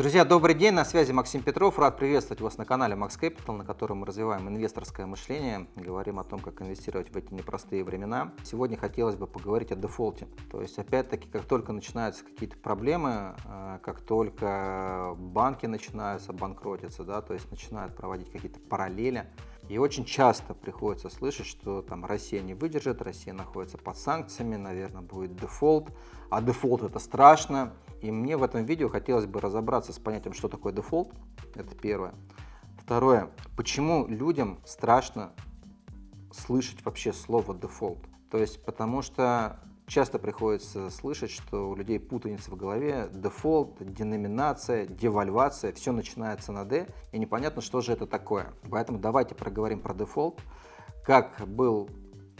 Друзья, добрый день, на связи Максим Петров. Рад приветствовать вас на канале Max Capital, на котором мы развиваем инвесторское мышление, говорим о том, как инвестировать в эти непростые времена. Сегодня хотелось бы поговорить о дефолте. То есть, опять-таки, как только начинаются какие-то проблемы, э, как только банки начинают банкротиться, да, то есть начинают проводить какие-то параллели, и очень часто приходится слышать, что там Россия не выдержит, Россия находится под санкциями, наверное, будет дефолт, а дефолт это страшно. И мне в этом видео хотелось бы разобраться с понятием, что такое дефолт, это первое. Второе, почему людям страшно слышать вообще слово дефолт. То есть потому что Часто приходится слышать, что у людей путаница в голове, дефолт, деноминация, девальвация, все начинается на Д, и непонятно, что же это такое. Поэтому давайте проговорим про дефолт, как был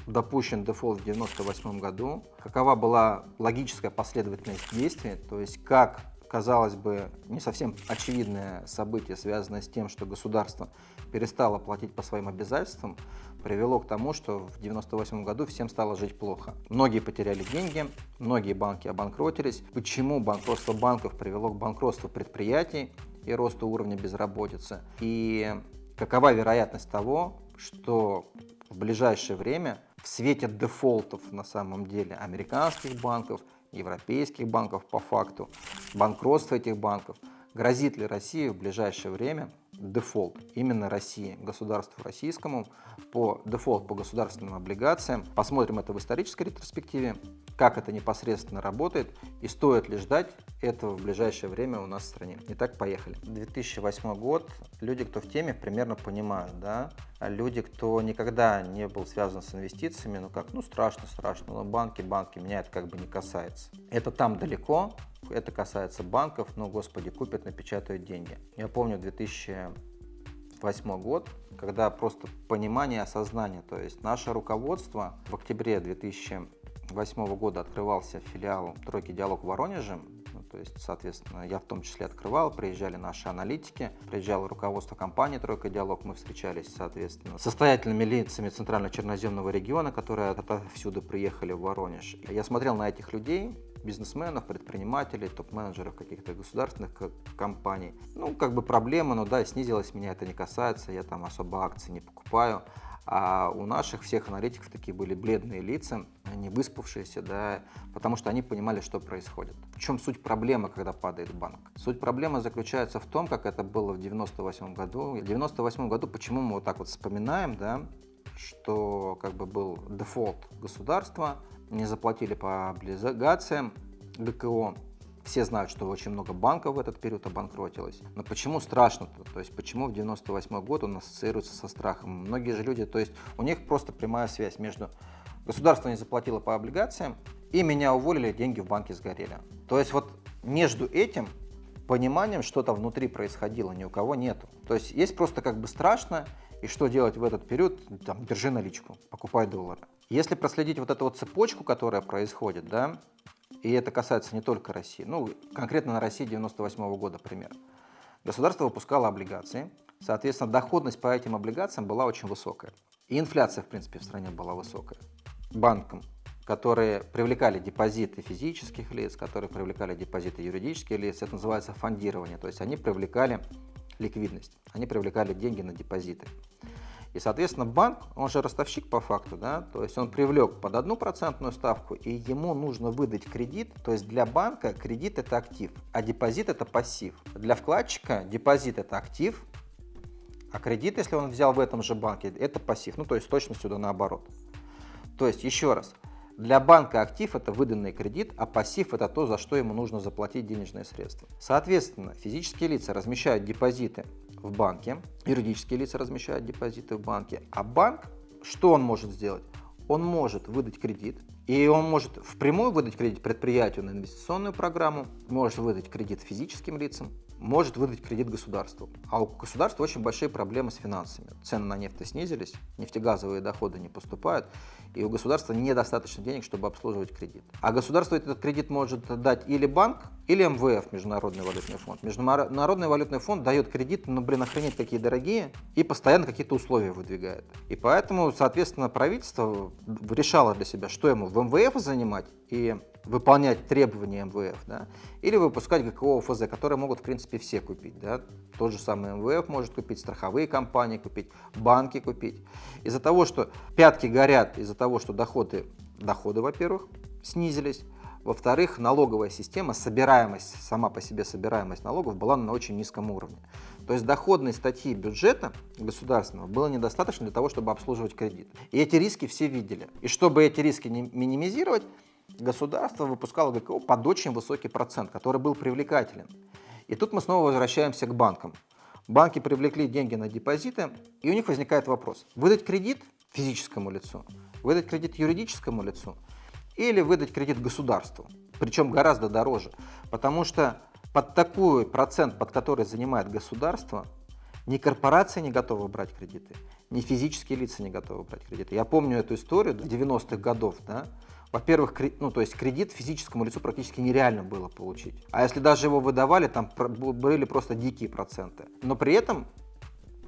допущен дефолт в 1998 году, какова была логическая последовательность действий, то есть как казалось бы, не совсем очевидное событие, связанное с тем, что государство перестало платить по своим обязательствам, привело к тому, что в 1998 году всем стало жить плохо. Многие потеряли деньги, многие банки обанкротились. Почему банкротство банков привело к банкротству предприятий и росту уровня безработицы? И какова вероятность того, что в ближайшее время в свете дефолтов на самом деле американских банков европейских банков по факту, банкротство этих банков. Грозит ли России в ближайшее время дефолт именно России, государству российскому, по дефолт по государственным облигациям. Посмотрим это в исторической ретроспективе, как это непосредственно работает и стоит ли ждать этого в ближайшее время у нас в стране. Итак, поехали. 2008 год. Люди, кто в теме, примерно понимают, да? А люди, кто никогда не был связан с инвестициями, ну как, ну страшно, страшно, но банки, банки, меня это как бы не касается. Это там далеко, это касается банков, но, господи, купят, напечатают деньги. Я помню 2008 год, когда просто понимание, осознание, то есть наше руководство в октябре 2008 года открывался филиал «Тройки Диалог» в Воронеже, ну, то есть, соответственно, я в том числе открывал, приезжали наши аналитики, приезжало руководство компании «Тройка Диалог», мы встречались, соответственно, с состоятельными лицами Центрально-Черноземного региона, которые отовсюду приехали в Воронеж. Я смотрел на этих людей, бизнесменов, предпринимателей, топ-менеджеров каких-то государственных компаний. Ну, как бы проблема, но да, снизилась, меня это не касается, я там особо акции не покупаю. А у наших всех аналитиков такие были бледные лица, не выспавшиеся, да, потому что они понимали, что происходит. В чем суть проблемы, когда падает банк? Суть проблемы заключается в том, как это было в 98 году. В 98 году, почему мы вот так вот вспоминаем, да, что как бы был дефолт государства, не заплатили по облигациям ГКО. Все знают, что очень много банков в этот период обанкротилось. Но почему страшно-то? То есть почему в 98 год он ассоциируется со страхом? Многие же люди, то есть у них просто прямая связь между государство не заплатило по облигациям и меня уволили, деньги в банке сгорели. То есть вот между этим пониманием что-то внутри происходило, ни у кого нету. То есть есть просто как бы страшно, и что делать в этот период? Там, держи наличку, покупай доллары. Если проследить вот эту вот цепочку, которая происходит, да, и это касается не только России, ну, конкретно на России 98 -го года пример. Государство выпускало облигации, соответственно, доходность по этим облигациям была очень высокая. И инфляция, в принципе, в стране была высокая. Банкам, которые привлекали депозиты физических лиц, которые привлекали депозиты юридических лиц, это называется фондирование, то есть они привлекали ликвидность, они привлекали деньги на депозиты. И, соответственно, банк, он же ростовщик по факту, да, то есть он привлек под одну процентную ставку, и ему нужно выдать кредит, то есть для банка кредит это актив, а депозит это пассив. Для вкладчика депозит это актив, а кредит, если он взял в этом же банке, это пассив, ну то есть точно сюда наоборот. То есть, еще раз, для банка актив это выданный кредит, а пассив это то, за что ему нужно заплатить денежные средства. Соответственно, физические лица размещают депозиты в банке, юридические лица размещают депозиты в банке, а банк, что он может сделать? Он может выдать кредит, и он может впрямую выдать кредит предприятию на инвестиционную программу, может выдать кредит физическим лицам, может выдать кредит государству. А у государства очень большие проблемы с финансами. Цены на нефть снизились, нефтегазовые доходы не поступают, и у государства недостаточно денег, чтобы обслуживать кредит. А государство этот кредит может дать или банк, или МВФ, Международный валютный фонд. Международный валютный фонд дает кредит, ну блин, охренеть какие дорогие, и постоянно какие-то условия выдвигает. И поэтому, соответственно, правительство решало для себя, что ему в МВФ занимать и выполнять требования МВФ, да, или выпускать ГКО ОФЗ, которые могут, в принципе, все купить. Да. Тот же самый МВФ может купить, страховые компании купить, банки купить. Из-за того, что пятки горят, из-за того, что доходы, доходы, во-первых, снизились, во-вторых, налоговая система, собираемость, сама по себе собираемость налогов была на очень низком уровне. То есть доходной статьи бюджета государственного было недостаточно для того, чтобы обслуживать кредит. И эти риски все видели. И чтобы эти риски минимизировать, государство выпускало ГКО под очень высокий процент, который был привлекателен. И тут мы снова возвращаемся к банкам. Банки привлекли деньги на депозиты, и у них возникает вопрос. Выдать кредит физическому лицу, выдать кредит юридическому лицу или выдать кредит государству, причем гораздо дороже, потому что под такой процент, под который занимает государство, ни корпорации не готовы брать кредиты, ни физические лица не готовы брать кредиты. Я помню эту историю 90-х годов, да, во-первых, ну, то есть кредит физическому лицу практически нереально было получить. А если даже его выдавали, там были просто дикие проценты. Но при этом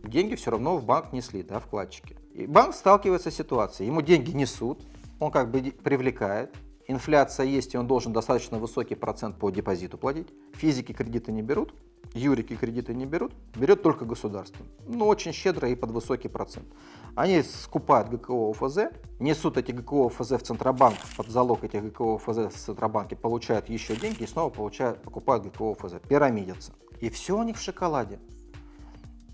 деньги все равно в банк несли, да, вкладчики. И банк сталкивается с ситуацией, ему деньги несут, он как бы привлекает, инфляция есть, и он должен достаточно высокий процент по депозиту платить. Физики кредиты не берут, юрики кредиты не берут, берет только государство. Ну, очень щедро и под высокий процент. Они скупают ГКО ОФЗ, несут эти ГКО ОФЗ в Центробанк, под залог этих ГКО ОФЗ в Центробанке, получают еще деньги и снова получают, покупают ГКО ОФЗ, пирамидятся. И все у них в шоколаде.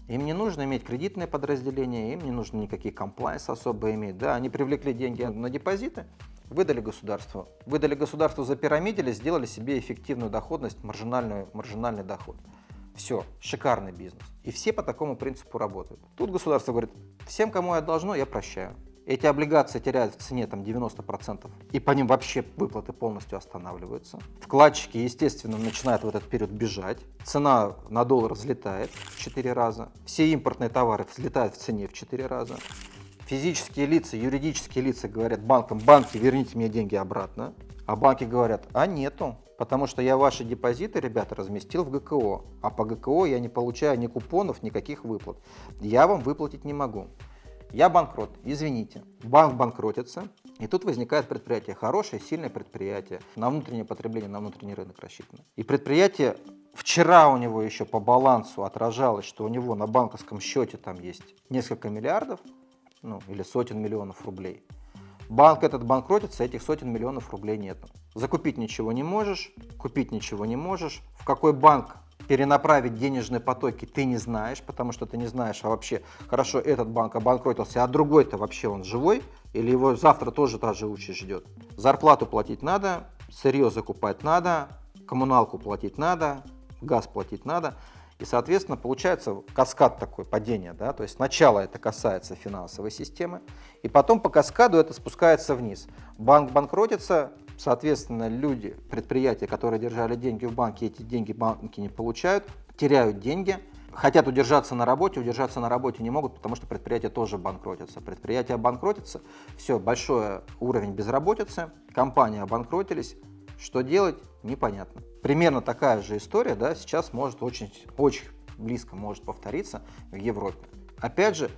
Им не нужно иметь кредитное подразделение, им не нужно никакие комплайс особо иметь. Да, они привлекли деньги на депозиты, выдали государству. Выдали государству за пирамидили, сделали себе эффективную доходность, маржинальную, маржинальный доход. Все, шикарный бизнес. И все по такому принципу работают. Тут государство говорит, всем, кому я должно, я прощаю. Эти облигации теряют в цене там 90%, и по ним вообще выплаты полностью останавливаются. Вкладчики, естественно, начинают в этот период бежать. Цена на доллар взлетает в 4 раза. Все импортные товары взлетают в цене в 4 раза. Физические лица, юридические лица говорят банкам, банки, верните мне деньги обратно. А банки говорят, а нету, потому что я ваши депозиты, ребята, разместил в ГКО, а по ГКО я не получаю ни купонов, никаких выплат. Я вам выплатить не могу. Я банкрот, извините. Банк банкротится, и тут возникает предприятие, хорошее, сильное предприятие, на внутреннее потребление, на внутренний рынок рассчитано. И предприятие, вчера у него еще по балансу отражалось, что у него на банковском счете там есть несколько миллиардов, ну или сотен миллионов рублей. Банк этот банкротится, этих сотен миллионов рублей нет. Закупить ничего не можешь, купить ничего не можешь. В какой банк перенаправить денежные потоки ты не знаешь, потому что ты не знаешь, а вообще, хорошо, этот банк обанкротился, а другой-то вообще он живой, или его завтра тоже та же участь ждет. Зарплату платить надо, сырье закупать надо, коммуналку платить надо, газ платить надо. И, соответственно, получается каскад такой падения. Да? То есть сначала это касается финансовой системы, и потом по каскаду это спускается вниз. Банк банкротится, Соответственно, люди, предприятия, которые держали деньги в банке, эти деньги банки не получают, теряют деньги, хотят удержаться на работе, удержаться на работе не могут, потому что предприятия тоже банкротятся. Предприятия обанкротятся, все, большой уровень безработицы, компании обанкротились, что делать, непонятно. Примерно такая же история да, сейчас может очень, очень близко может повториться в Европе. Опять же,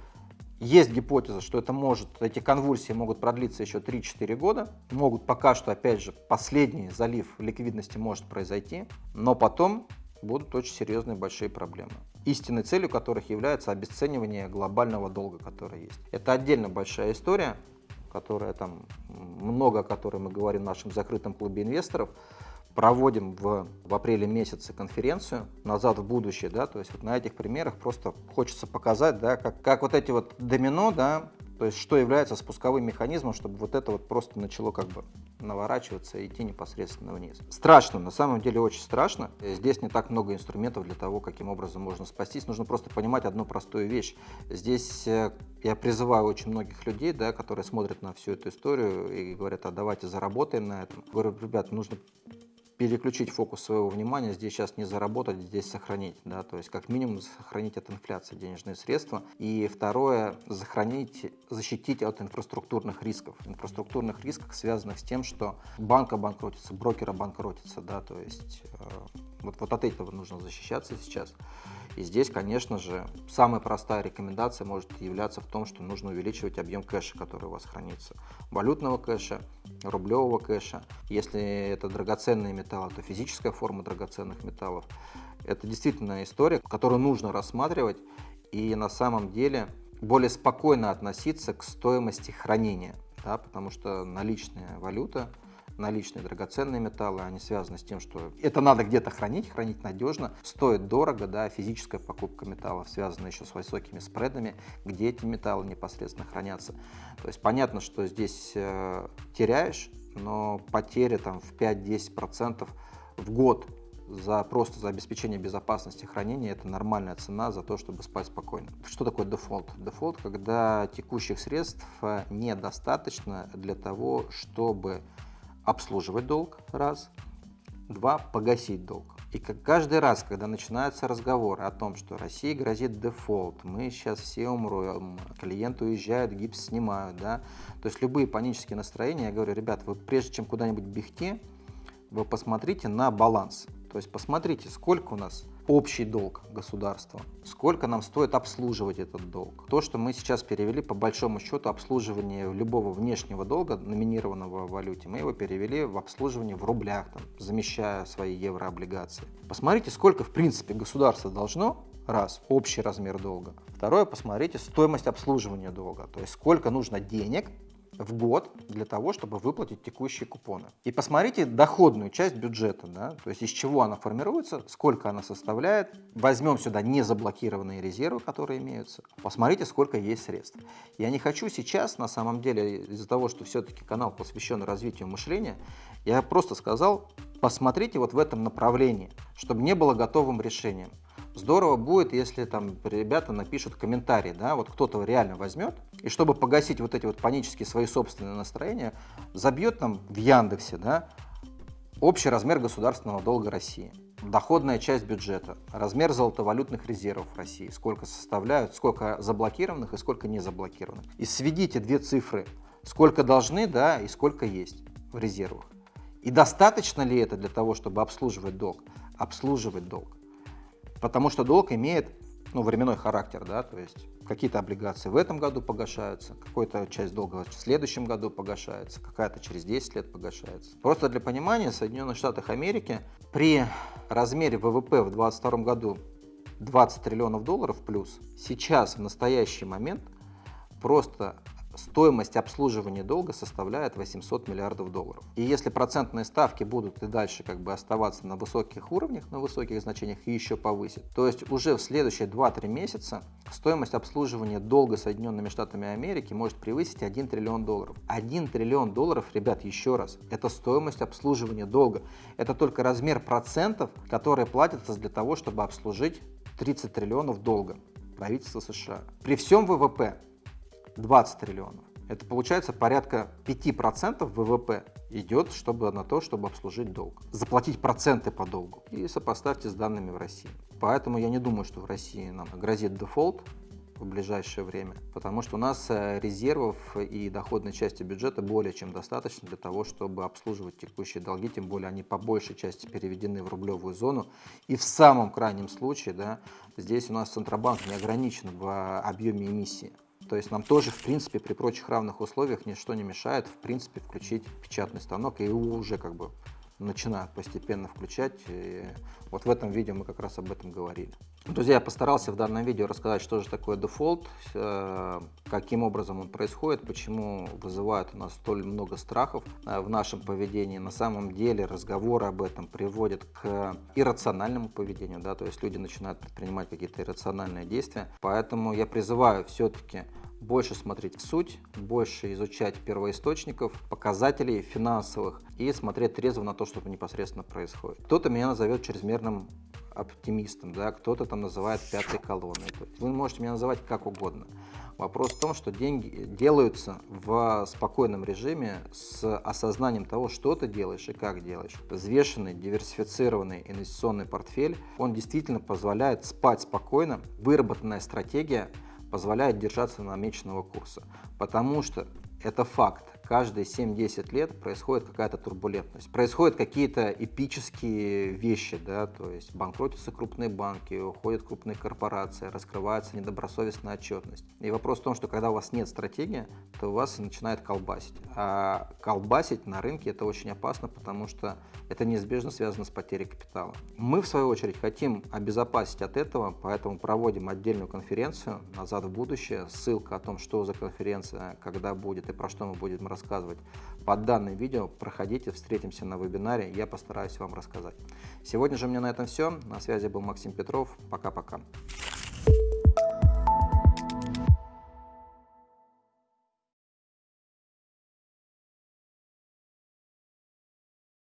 есть гипотеза, что это может, эти конвульсии могут продлиться еще 3-4 года. Могут пока что, опять же, последний залив ликвидности может произойти, но потом будут очень серьезные большие проблемы. Истинной целью которых является обесценивание глобального долга, который есть. Это отдельно большая история, которая там, много о которой мы говорим в нашем закрытом клубе инвесторов проводим в, в апреле месяце конференцию «Назад в будущее», да, то есть вот на этих примерах просто хочется показать, да, как, как вот эти вот домино, да, то есть что является спусковым механизмом, чтобы вот это вот просто начало как бы наворачиваться и идти непосредственно вниз. Страшно, на самом деле очень страшно. Здесь не так много инструментов для того, каким образом можно спастись. Нужно просто понимать одну простую вещь. Здесь э, я призываю очень многих людей, да, которые смотрят на всю эту историю и говорят, а давайте заработаем на этом. Говорю, ребят, нужно переключить фокус своего внимания, здесь сейчас не заработать, здесь сохранить, да, то есть как минимум сохранить от инфляции денежные средства. И второе, сохранить, защитить от инфраструктурных рисков. Инфраструктурных рисков, связанных с тем, что банк обанкротится, брокер обанкротится, да, то есть э, вот, вот от этого нужно защищаться сейчас. И здесь, конечно же, самая простая рекомендация может являться в том, что нужно увеличивать объем кэша, который у вас хранится. Валютного кэша, рублевого кэша. Если это драгоценные металлы, то физическая форма драгоценных металлов. Это действительно история, которую нужно рассматривать и на самом деле более спокойно относиться к стоимости хранения, да, потому что наличная валюта наличные драгоценные металлы, они связаны с тем, что это надо где-то хранить, хранить надежно, стоит дорого, да, физическая покупка металлов связана еще с высокими спредами, где эти металлы непосредственно хранятся. То есть понятно, что здесь э, теряешь, но потери там в 5-10% в год за просто за обеспечение безопасности хранения это нормальная цена за то, чтобы спать спокойно. Что такое дефолт? Дефолт, когда текущих средств э, недостаточно для того, чтобы обслуживать долг, раз. Два, погасить долг. И как каждый раз, когда начинаются разговоры о том, что России грозит дефолт, мы сейчас все умрем, клиенты уезжают, гипс снимают, да, то есть любые панические настроения, я говорю, ребят, вы прежде чем куда-нибудь бегти, вы посмотрите на баланс. То есть посмотрите, сколько у нас общий долг государства, сколько нам стоит обслуживать этот долг. То, что мы сейчас перевели, по большому счету, обслуживание любого внешнего долга, номинированного в валюте, мы его перевели в обслуживание в рублях, там, замещая свои еврооблигации. Посмотрите, сколько, в принципе, государство должно Раз, общий размер долга. Второе, посмотрите стоимость обслуживания долга, то есть сколько нужно денег в год для того, чтобы выплатить текущие купоны. И посмотрите доходную часть бюджета, да, то есть из чего она формируется, сколько она составляет. Возьмем сюда незаблокированные резервы, которые имеются. Посмотрите, сколько есть средств. Я не хочу сейчас, на самом деле, из-за того, что все-таки канал посвящен развитию мышления, я просто сказал, посмотрите вот в этом направлении, чтобы не было готовым решением. Здорово будет, если там ребята напишут комментарий, да, вот кто-то реально возьмет, и чтобы погасить вот эти вот панические свои собственные настроения, забьет там в Яндексе, да, общий размер государственного долга России, доходная часть бюджета, размер золотовалютных резервов России, сколько составляют, сколько заблокированных и сколько не заблокированных. И сведите две цифры, сколько должны, да, и сколько есть в резервах. И достаточно ли это для того, чтобы обслуживать долг? Обслуживать долг. Потому что долг имеет ну, временной характер, да, то есть какие-то облигации в этом году погашаются, какая-то часть долга в следующем году погашается, какая-то через 10 лет погашается. Просто для понимания, в Соединенных Штатах Америки при размере ВВП в 2022 году 20 триллионов долларов плюс, сейчас в настоящий момент просто стоимость обслуживания долга составляет 800 миллиардов долларов. И если процентные ставки будут и дальше как бы оставаться на высоких уровнях, на высоких значениях и еще повысить, то есть уже в следующие 2-3 месяца стоимость обслуживания долга Соединенными Штатами Америки может превысить 1 триллион долларов. 1 триллион долларов, ребят, еще раз, это стоимость обслуживания долга. Это только размер процентов, которые платятся для того, чтобы обслужить 30 триллионов долга правительства США. При всем ВВП 20 триллионов. Это получается порядка 5% ВВП идет чтобы, на то, чтобы обслужить долг. Заплатить проценты по долгу. И сопоставьте с данными в России. Поэтому я не думаю, что в России нам грозит дефолт в ближайшее время, потому что у нас э, резервов и доходной части бюджета более чем достаточно для того, чтобы обслуживать текущие долги, тем более они по большей части переведены в рублевую зону. И в самом крайнем случае, да, здесь у нас Центробанк не ограничен в объеме эмиссии. То есть нам тоже, в принципе, при прочих равных условиях ничто не мешает, в принципе, включить печатный станок и уже как бы начинают постепенно включать. И вот в этом видео мы как раз об этом говорили. Друзья, я постарался в данном видео рассказать, что же такое дефолт, э, каким образом он происходит, почему вызывает у нас столь много страхов э, в нашем поведении. На самом деле разговоры об этом приводят к иррациональному поведению, да, то есть люди начинают предпринимать какие-то иррациональные действия. Поэтому я призываю все-таки больше смотреть в суть, больше изучать первоисточников, показателей финансовых и смотреть трезво на то, что непосредственно происходит. Кто-то меня назовет чрезмерным оптимистом, да, кто-то там называет пятой колонной. Вы можете меня называть как угодно. Вопрос в том, что деньги делаются в спокойном режиме с осознанием того, что ты делаешь и как делаешь. Взвешенный, диверсифицированный инвестиционный портфель, он действительно позволяет спать спокойно. Выработанная стратегия позволяет держаться намеченного курса. Потому что это факт. Каждые 7-10 лет происходит какая-то турбулентность. Происходят какие-то эпические вещи, да, то есть банкротятся крупные банки, уходят крупные корпорации, раскрывается недобросовестная отчетность. И вопрос в том, что когда у вас нет стратегии, то у вас начинает колбасить. А колбасить на рынке это очень опасно, потому что это неизбежно связано с потерей капитала. Мы, в свою очередь, хотим обезопасить от этого, поэтому проводим отдельную конференцию «Назад в будущее». Ссылка о том, что за конференция, когда будет и про что мы будем рассказывать под данным видео. Проходите, встретимся на вебинаре, я постараюсь вам рассказать. Сегодня же у меня на этом все. На связи был Максим Петров. Пока-пока.